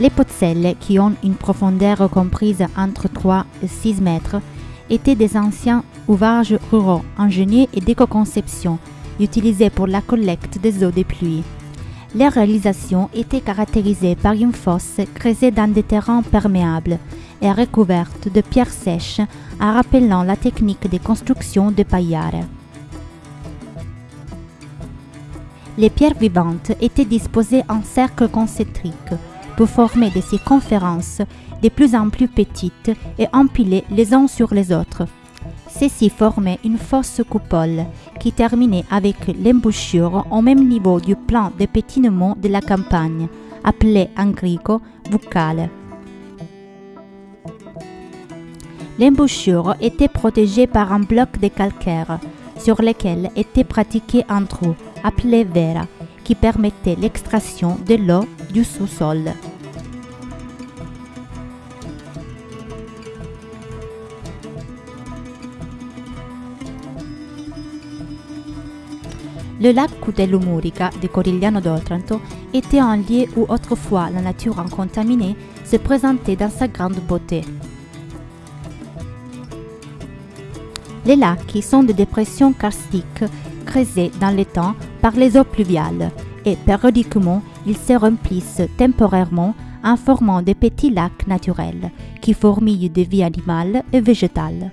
Les Pozzelle, qui ont une profondeur comprise entre 3 et 6 mètres, étaient des anciens ouvrages ruraux, ingénieux et d'éco-conception, utilisés pour la collecte des eaux des pluies. Leur réalisation était caractérisée par une fosse creusée dans des terrains perméables et recouverte de pierres sèches, en rappelant la technique de construction de paillard. Les pierres vivantes étaient disposées en cercles concentriques pour former des circonférences de plus en plus petites et empilées les uns sur les autres. Ceci formait une fausse coupole qui terminait avec l'embouchure au même niveau du plan de pétinement de la campagne, appelé en grico buccale. L'embouchure était protégée par un bloc de calcaire sur lequel était pratiqué un trou, appelé vera, qui permettait l'extraction de l'eau du sous-sol. Le lac Cutello Murica de Corigliano d'Otranto était un lieu où autrefois la nature incontaminée se présentait dans sa grande beauté. Les lacs sont des dépressions karstiques creusées dans le temps par les eaux pluviales et périodiquement ils se remplissent temporairement en formant des petits lacs naturels qui fourmillent de vie animale et végétale.